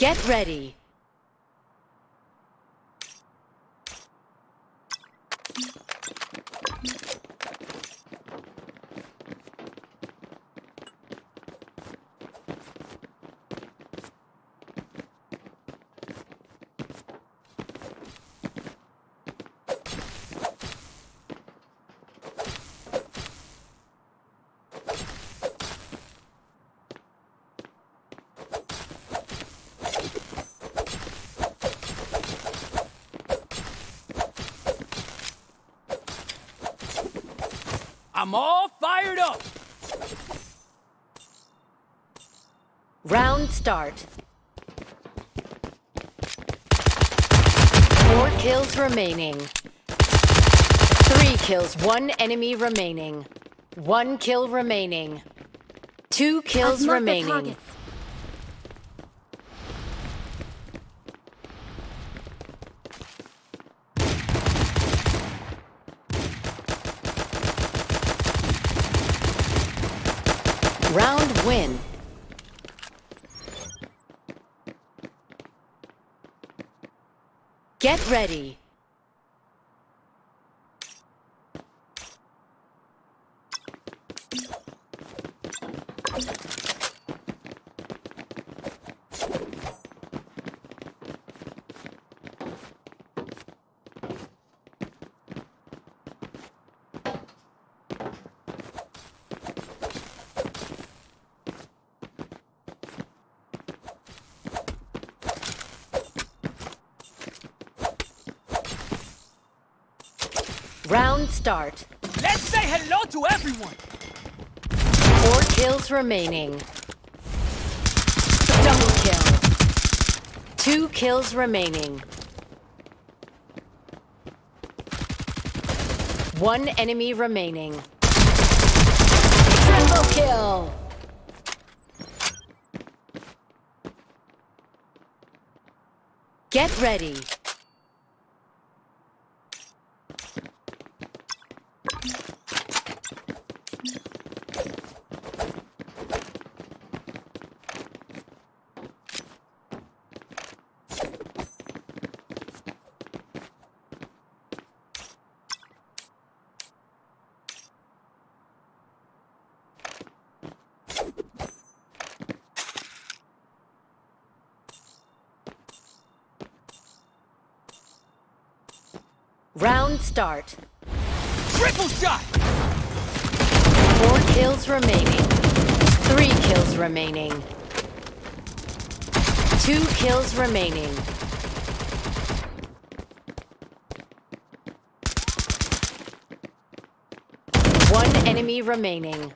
Get ready. I'm all fired up! Round start. Four kills remaining. Three kills, one enemy remaining. One kill remaining. Two kills I've remaining. targets. Round win. Get ready. Round start. Let's say hello to everyone! Four kills remaining. Double kill. Two kills remaining. One enemy remaining. Triple kill. Get ready. Round start. Triple shot! Four kills remaining. Three kills remaining. Two kills remaining. One enemy remaining.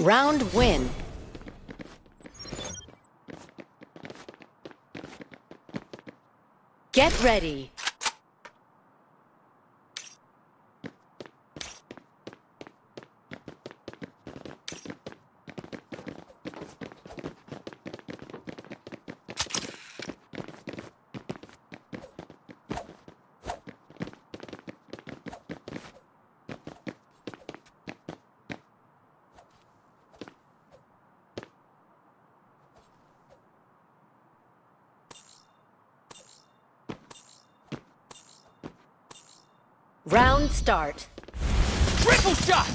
Round win. Get ready. Round start. Triple shot!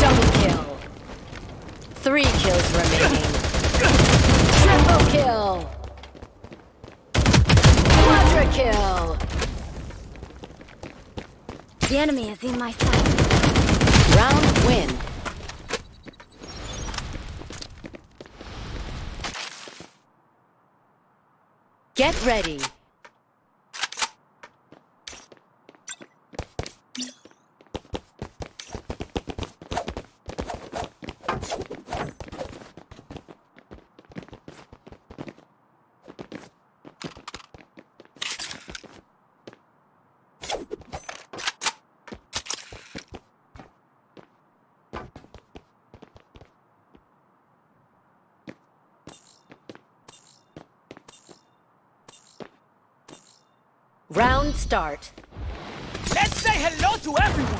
Double kill. Three kills remaining. Triple kill. Quadra kill. The enemy is in my sight. Round win. Get ready. Round start. Let's say hello to everyone!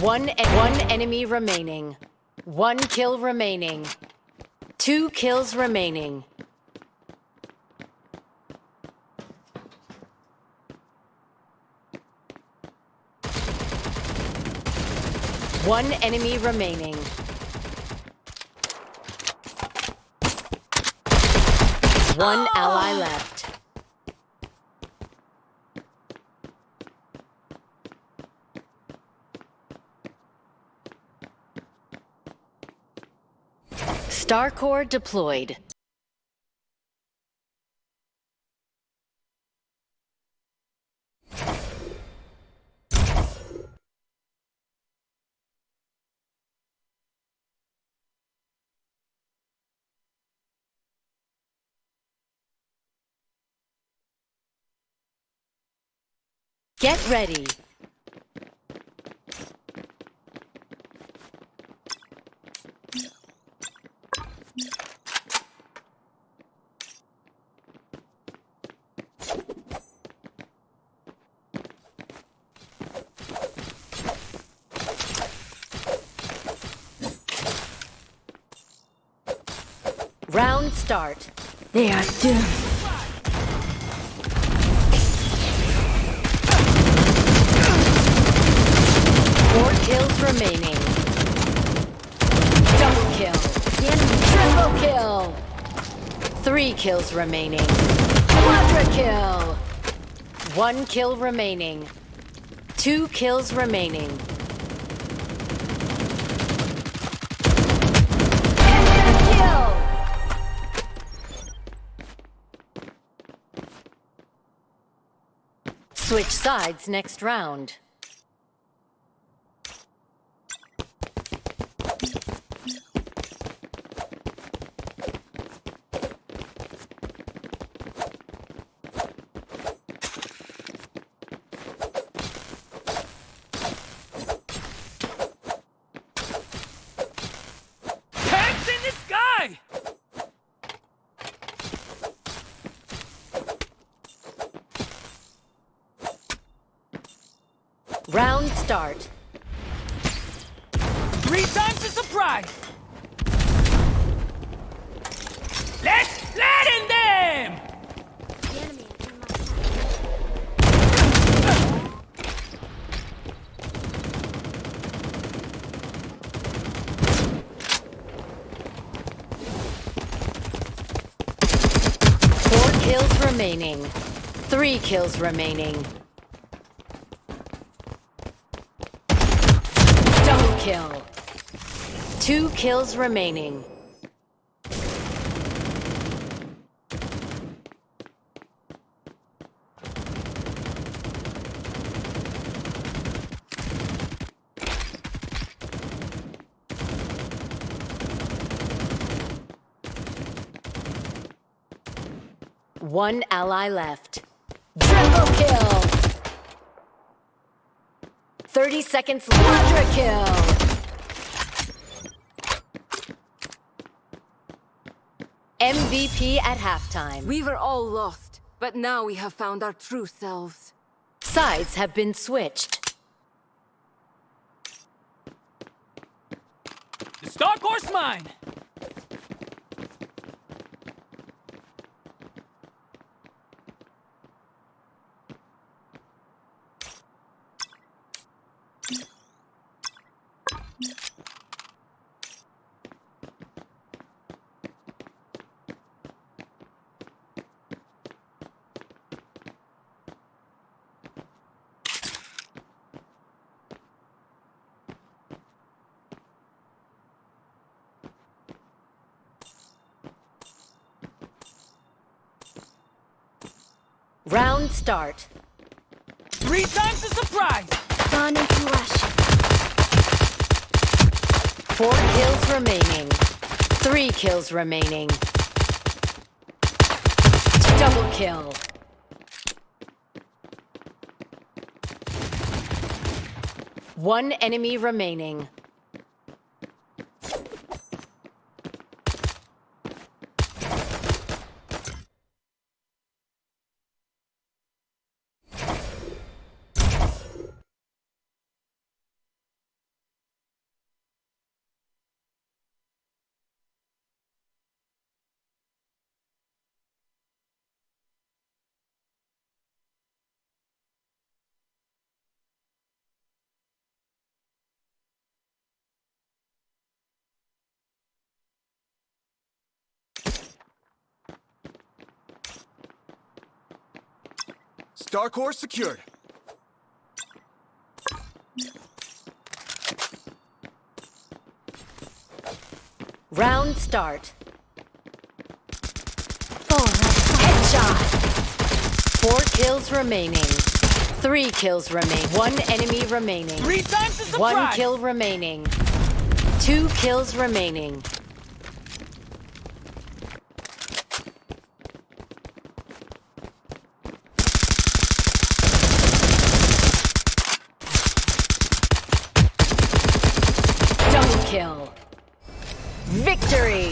One, one enemy remaining. One kill remaining. Two kills remaining. One enemy remaining. One ah! ally left. Starcore deployed. Get ready. Round start. They are doomed. Kills remaining. Double kill. Triple kill. Three kills remaining. Quadra kill. One kill remaining. Two kills remaining. Switch sides next round. Tanks in the sky! Round start. Three times the surprise! Let's flatten them! The enemy is in sight. Four kills remaining. Three kills remaining. Double kill. Two kills remaining. One ally left. Triple kill! 30 seconds quadra kill! MVP at halftime. We were all lost, but now we have found our true selves. Sides have been switched. The Starcore's mine! Round start. Three times a surprise! Gone into ashes. Four kills remaining. Three kills remaining. Double kill. One enemy remaining. Starcore secured. Round start. Four Headshot. Four kills remaining. Three kills remain. One enemy remaining. Three times the surprise. One kill remaining. Two kills remaining. Double kill. Victory!